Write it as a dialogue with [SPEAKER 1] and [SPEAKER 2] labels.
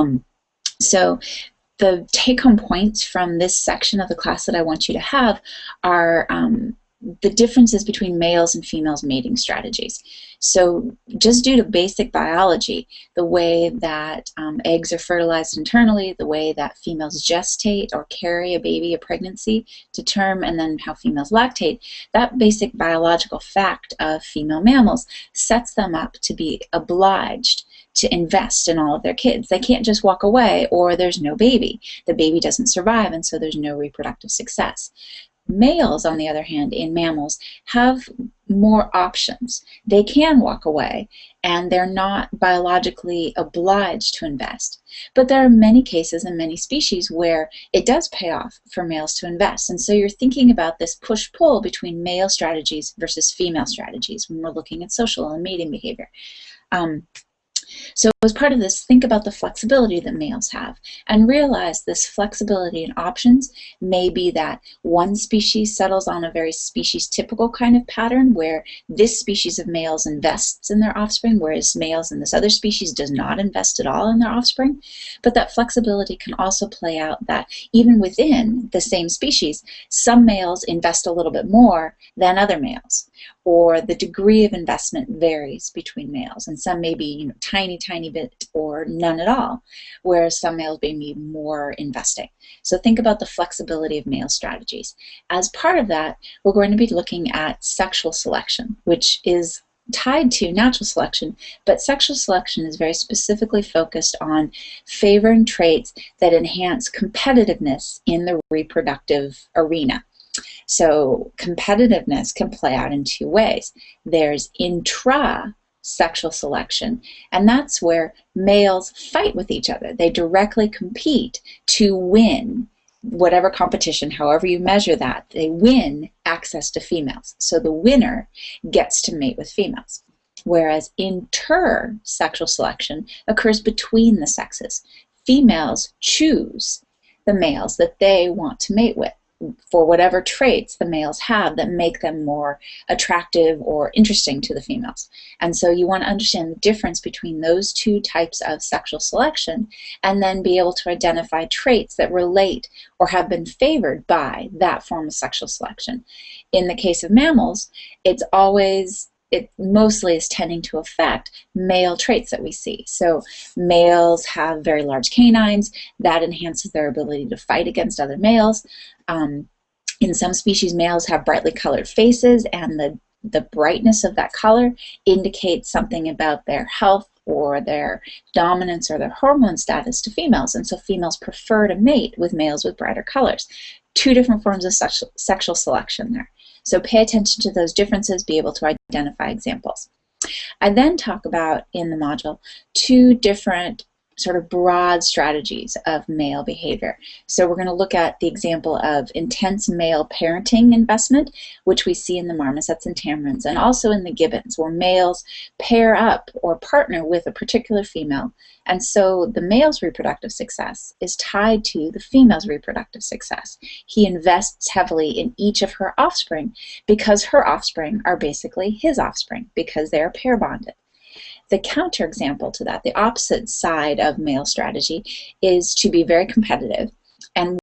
[SPEAKER 1] Um, so the take-home points from this section of the class that I want you to have are um, the differences between males and females mating strategies. So just due to basic biology, the way that um, eggs are fertilized internally, the way that females gestate or carry a baby, a pregnancy to term, and then how females lactate, that basic biological fact of female mammals sets them up to be obliged to invest in all of their kids. They can't just walk away or there's no baby. The baby doesn't survive and so there's no reproductive success. Males, on the other hand, in mammals, have more options. They can walk away and they're not biologically obliged to invest. But there are many cases and many species where it does pay off for males to invest. And so you're thinking about this push-pull between male strategies versus female strategies when we're looking at social and mating behavior. Um, so as part of this, think about the flexibility that males have and realize this flexibility and options may be that one species settles on a very species typical kind of pattern where this species of males invests in their offspring, whereas males in this other species does not invest at all in their offspring. But that flexibility can also play out that even within the same species, some males invest a little bit more than other males or the degree of investment varies between males and some may be you know, tiny tiny bit or none at all, whereas some males may be more investing. So think about the flexibility of male strategies. As part of that, we're going to be looking at sexual selection, which is tied to natural selection, but sexual selection is very specifically focused on favoring traits that enhance competitiveness in the reproductive arena. So competitiveness can play out in two ways. There's intra sexual selection. And that's where males fight with each other. They directly compete to win whatever competition, however you measure that, they win access to females. So the winner gets to mate with females. Whereas inter sexual selection occurs between the sexes. Females choose the males that they want to mate with for whatever traits the males have that make them more attractive or interesting to the females. And so you want to understand the difference between those two types of sexual selection and then be able to identify traits that relate or have been favored by that form of sexual selection. In the case of mammals, it's always it mostly is tending to affect male traits that we see. So males have very large canines. That enhances their ability to fight against other males. Um, in some species, males have brightly colored faces, and the, the brightness of that color indicates something about their health or their dominance or their hormone status to females. And so females prefer to mate with males with brighter colors. Two different forms of sexual, sexual selection there. So pay attention to those differences, be able to identify examples. I then talk about in the module two different sort of broad strategies of male behavior. So we're going to look at the example of intense male parenting investment, which we see in the marmosets and tamarins, and also in the gibbons, where males pair up or partner with a particular female. And so the male's reproductive success is tied to the female's reproductive success. He invests heavily in each of her offspring because her offspring are basically his offspring because they are pair bonded. The counterexample to that, the opposite side of male strategy, is to be very competitive and